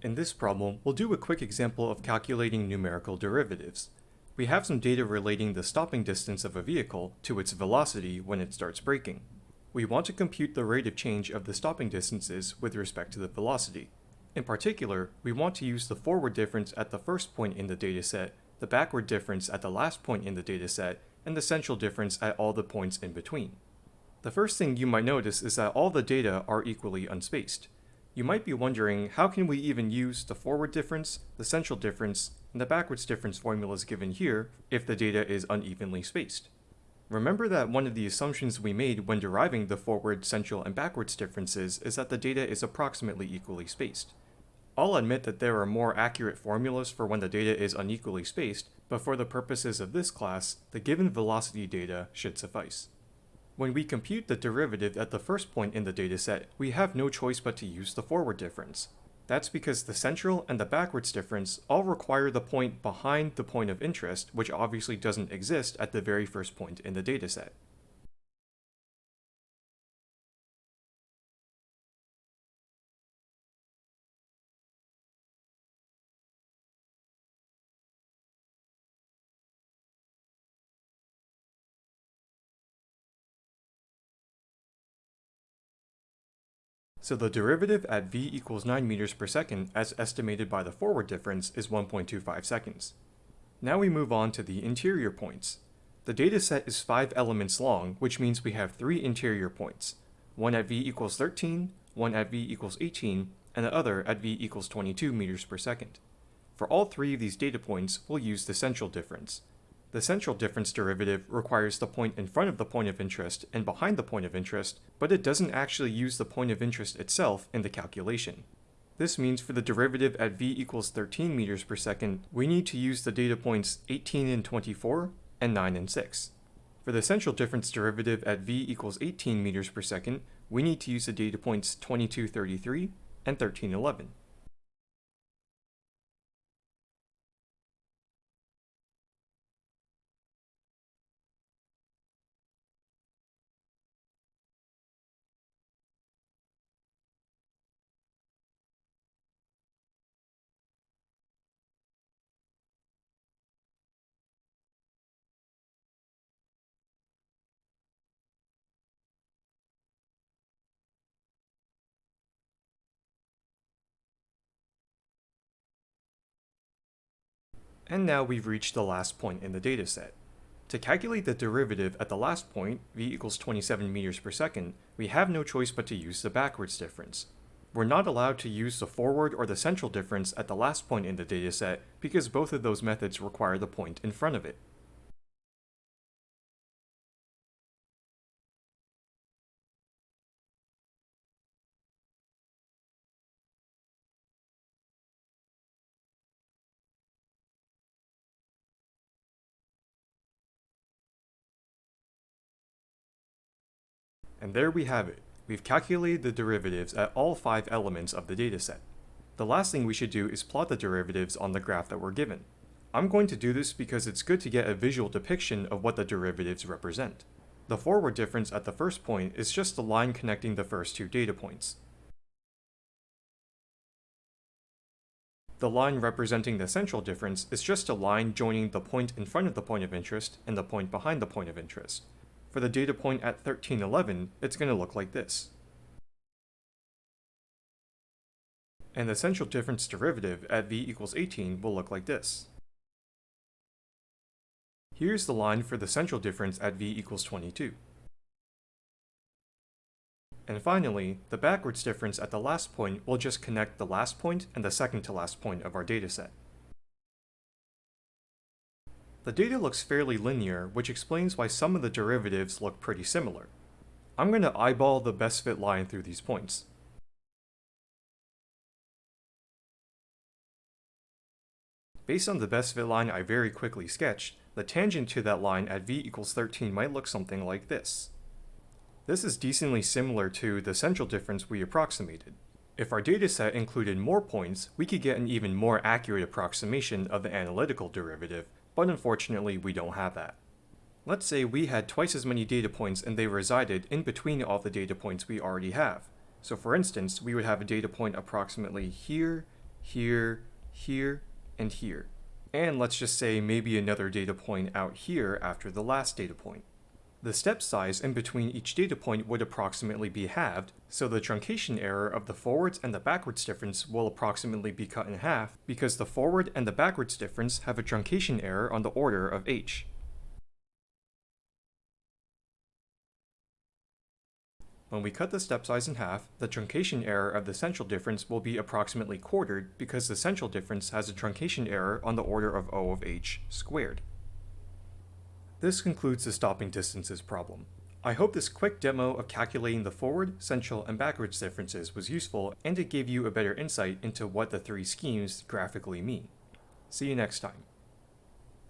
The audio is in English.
In this problem, we'll do a quick example of calculating numerical derivatives. We have some data relating the stopping distance of a vehicle to its velocity when it starts braking. We want to compute the rate of change of the stopping distances with respect to the velocity. In particular, we want to use the forward difference at the first point in the dataset, the backward difference at the last point in the dataset, and the central difference at all the points in between. The first thing you might notice is that all the data are equally unspaced. You might be wondering how can we even use the forward difference, the central difference, and the backwards difference formulas given here if the data is unevenly spaced. Remember that one of the assumptions we made when deriving the forward, central, and backwards differences is that the data is approximately equally spaced. I'll admit that there are more accurate formulas for when the data is unequally spaced, but for the purposes of this class, the given velocity data should suffice. When we compute the derivative at the first point in the dataset, we have no choice but to use the forward difference. That's because the central and the backwards difference all require the point behind the point of interest, which obviously doesn't exist at the very first point in the dataset. So the derivative at v equals 9 meters per second as estimated by the forward difference is 1.25 seconds. Now we move on to the interior points. The dataset is 5 elements long, which means we have 3 interior points, one at v equals 13, one at v equals 18, and the other at v equals 22 meters per second. For all three of these data points, we'll use the central difference, the central difference derivative requires the point in front of the point of interest and behind the point of interest, but it doesn't actually use the point of interest itself in the calculation. This means for the derivative at v equals 13 meters per second, we need to use the data points 18 and 24 and 9 and 6. For the central difference derivative at v equals 18 meters per second, we need to use the data points 2233 and 1311. And now we've reached the last point in the dataset. To calculate the derivative at the last point, v equals 27 meters per second, we have no choice but to use the backwards difference. We're not allowed to use the forward or the central difference at the last point in the dataset because both of those methods require the point in front of it. And there we have it. We've calculated the derivatives at all five elements of the dataset. The last thing we should do is plot the derivatives on the graph that we're given. I'm going to do this because it's good to get a visual depiction of what the derivatives represent. The forward difference at the first point is just the line connecting the first two data points. The line representing the central difference is just a line joining the point in front of the point of interest and the point behind the point of interest. For the data point at 1311, it's going to look like this. And the central difference derivative at v equals 18 will look like this. Here's the line for the central difference at v equals 22. And finally, the backwards difference at the last point will just connect the last point and the second to last point of our dataset. The data looks fairly linear, which explains why some of the derivatives look pretty similar. I'm going to eyeball the best fit line through these points. Based on the best fit line I very quickly sketched, the tangent to that line at v equals 13 might look something like this. This is decently similar to the central difference we approximated. If our dataset included more points, we could get an even more accurate approximation of the analytical derivative, but unfortunately we don't have that. Let's say we had twice as many data points and they resided in between all the data points we already have. So for instance, we would have a data point approximately here, here, here, and here. And let's just say maybe another data point out here after the last data point. The step size in between each data point would approximately be halved, so the truncation error of the forwards and the backwards difference will approximately be cut in half because the forward and the backwards difference have a truncation error on the order of h. When we cut the step size in half, the truncation error of the central difference will be approximately quartered because the central difference has a truncation error on the order of O of h squared. This concludes the stopping distances problem. I hope this quick demo of calculating the forward, central, and backwards differences was useful and it gave you a better insight into what the three schemes graphically mean. See you next time.